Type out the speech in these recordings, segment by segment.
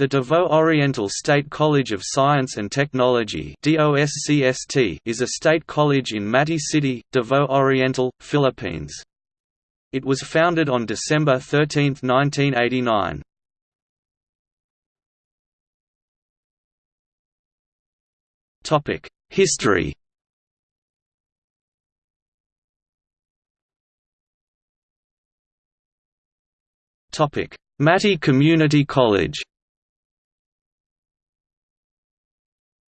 The Davao Oriental State College of Science and Technology is a state college in Mati City, Davao Oriental, Philippines. It was founded on December 13, 1989. History Mati Community College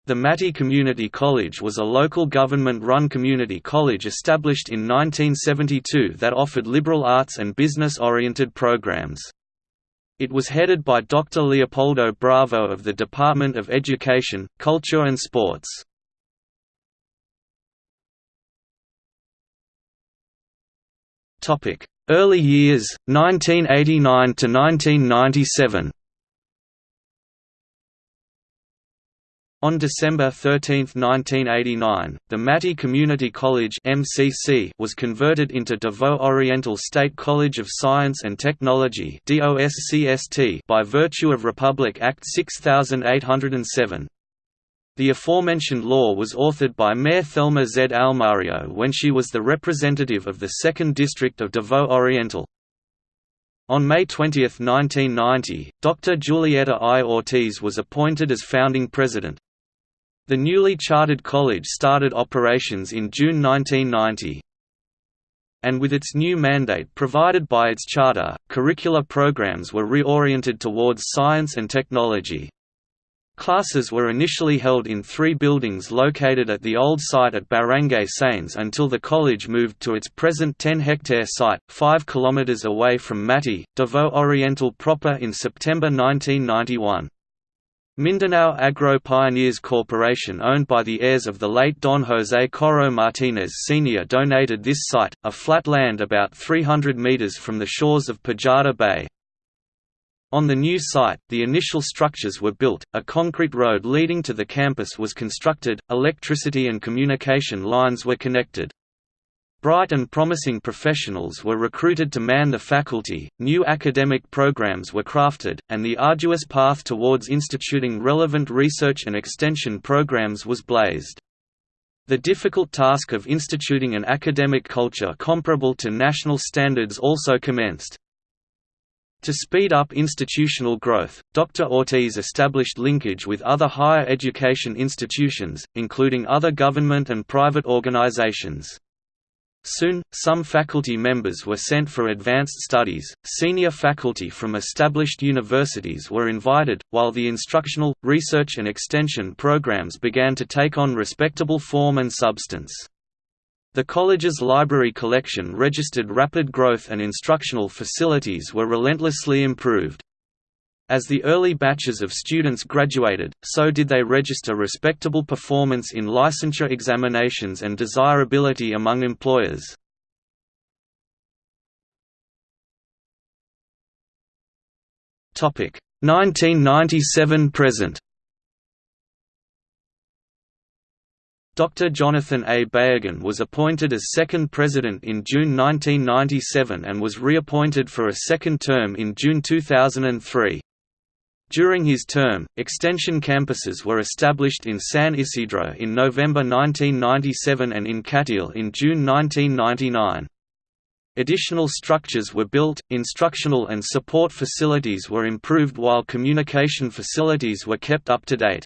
The Mati Community College was a local government-run community college established in 1972 that offered liberal arts and business-oriented programs. It was headed by Dr. Leopoldo Bravo of the Department of Education, Culture and Sports. Early years, 1989 to 1997 On December 13, 1989, the Mati Community College (MCC) was converted into Davao Oriental State College of Science and Technology by virtue of Republic Act 6807. The aforementioned law was authored by Mayor Thelma Z. Almario when she was the representative of the 2nd District of Davao Oriental. On May 20, 1990, Dr. Julieta I. Ortiz was appointed as founding president. The newly chartered college started operations in June 1990. And with its new mandate provided by its charter, curricular programs were reoriented towards science and technology. Classes were initially held in three buildings located at the old site at Barangay Sainz until the college moved to its present 10-hectare site, 5 km away from Mati, Davao Oriental proper in September 1991. Mindanao Agro Pioneers Corporation owned by the heirs of the late Don José Coro Martínez Sr. donated this site, a flat land about 300 metres from the shores of Pujada Bay. On the new site, the initial structures were built, a concrete road leading to the campus was constructed, electricity and communication lines were connected. Bright and promising professionals were recruited to man the faculty, new academic programs were crafted, and the arduous path towards instituting relevant research and extension programs was blazed. The difficult task of instituting an academic culture comparable to national standards also commenced. To speed up institutional growth, Dr. Ortiz established linkage with other higher education institutions, including other government and private organizations. Soon, some faculty members were sent for advanced studies, senior faculty from established universities were invited, while the instructional, research and extension programs began to take on respectable form and substance. The college's library collection registered rapid growth and instructional facilities were relentlessly improved. As the early batches of students graduated, so did they register respectable performance in licensure examinations and desirability among employers. Topic 1997 present. Dr. Jonathan A. Bayagan was appointed as second president in June 1997 and was reappointed for a second term in June 2003. During his term, extension campuses were established in San Isidro in November 1997 and in Cateel in June 1999. Additional structures were built, instructional and support facilities were improved while communication facilities were kept up to date.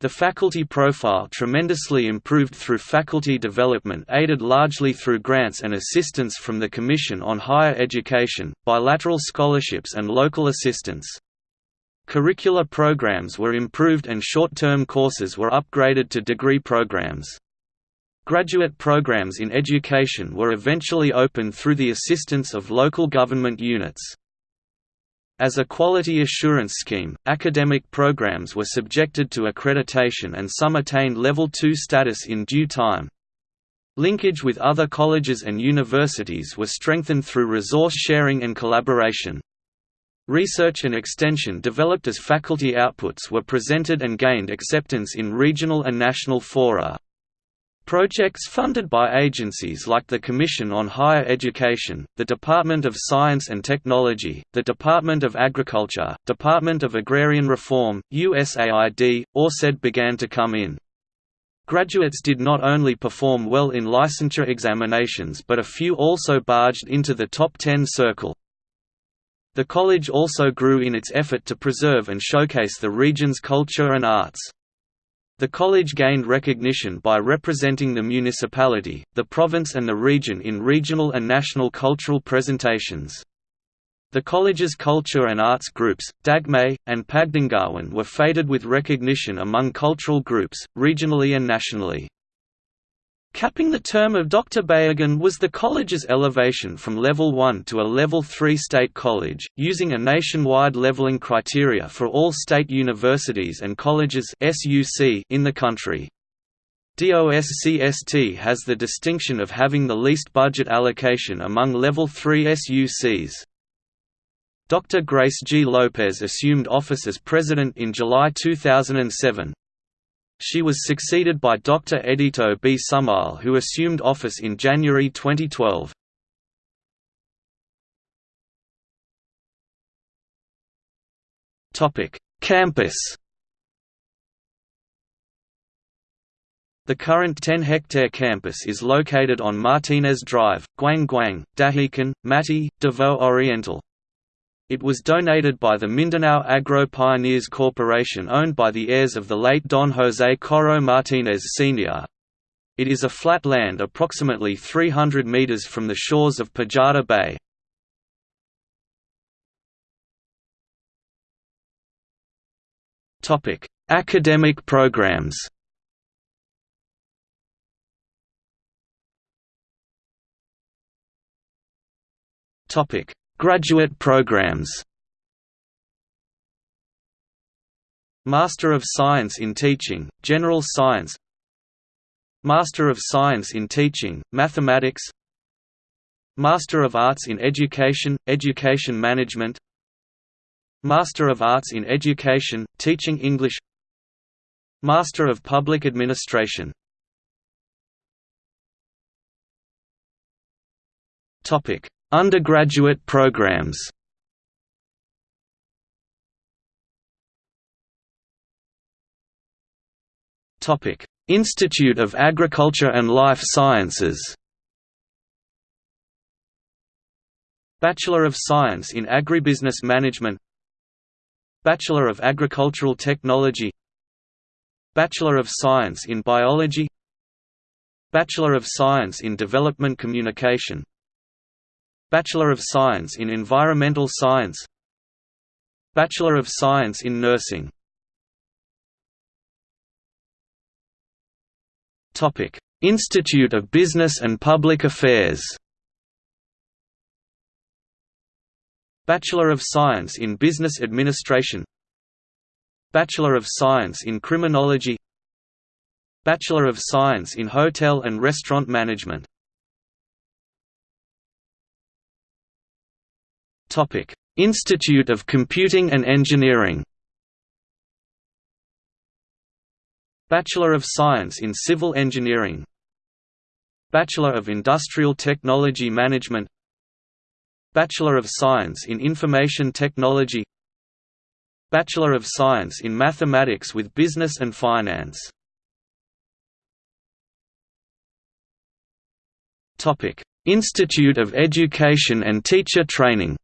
The faculty profile tremendously improved through faculty development aided largely through grants and assistance from the Commission on Higher Education, bilateral scholarships and local assistance. Curricular programs were improved and short-term courses were upgraded to degree programs. Graduate programs in education were eventually opened through the assistance of local government units. As a quality assurance scheme, academic programs were subjected to accreditation and some attained Level 2 status in due time. Linkage with other colleges and universities was strengthened through resource sharing and collaboration. Research and extension developed as faculty outputs were presented and gained acceptance in regional and national fora. Projects funded by agencies like the Commission on Higher Education, the Department of Science and Technology, the Department of Agriculture, Department of Agrarian Reform, USAID, or SED began to come in. Graduates did not only perform well in licensure examinations but a few also barged into the top 10 circle. The college also grew in its effort to preserve and showcase the region's culture and arts. The college gained recognition by representing the municipality, the province and the region in regional and national cultural presentations. The college's culture and arts groups, Dagmay, and Pagdingawan were feted with recognition among cultural groups, regionally and nationally. Capping the term of Dr. Bayagan was the college's elevation from Level 1 to a Level 3 state college, using a nationwide leveling criteria for all state universities and colleges in the country. DOSCST has the distinction of having the least budget allocation among Level 3 SUCs. Dr. Grace G. Lopez assumed office as president in July 2007. She was succeeded by Dr. Edito B. Sumail who assumed office in January 2012. Campus The current 10-hectare campus is located on Martinez Drive, Guang Guang, Dahican, Mati, Davao Oriental. It was donated by the Mindanao Agro Pioneers Corporation owned by the heirs of the late Don José Coro Martinez Sr. It is a flat land approximately 300 meters from the shores of Pujada Bay. Academic programs Topic Graduate programs. Master of Science in Teaching, General Science. Master of Science in Teaching, Mathematics. Master of Arts in Education, Education Management. Master of Arts in Education, Teaching English. Master of Public Administration. Topic Undergraduate programs. Institute of Agriculture and Life Sciences. Bachelor of Science in Agribusiness Management. Bachelor of Agricultural Technology. Bachelor of Science in Biology. Bachelor of Science in Development Communication Bachelor of Science in Environmental Science Bachelor of Science in Nursing Institute of Business and Public Affairs. Bachelor of Science in Business Administration Bachelor of Science in Criminology Bachelor of Science in Hotel and Restaurant Management Institute of Computing and Engineering. Bachelor of Science in Civil Engineering. Bachelor of Industrial Technology Management. Bachelor of Science in Information Technology. Bachelor of Science in Mathematics with Business and Finance. Topic: Institute of Education and Teacher Training.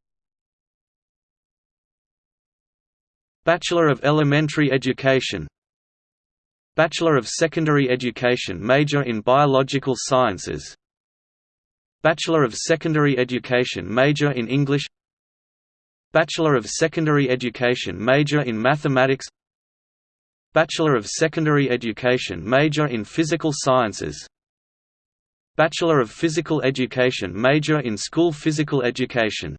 Bachelor of Elementary Education. Bachelor of Secondary Education major in Biological Sciences. Bachelor of Secondary Education major in English. Bachelor of Secondary Education major in Mathematics. Bachelor of Secondary Education major in Physical Sciences. Bachelor of Physical Education major in School Physical Education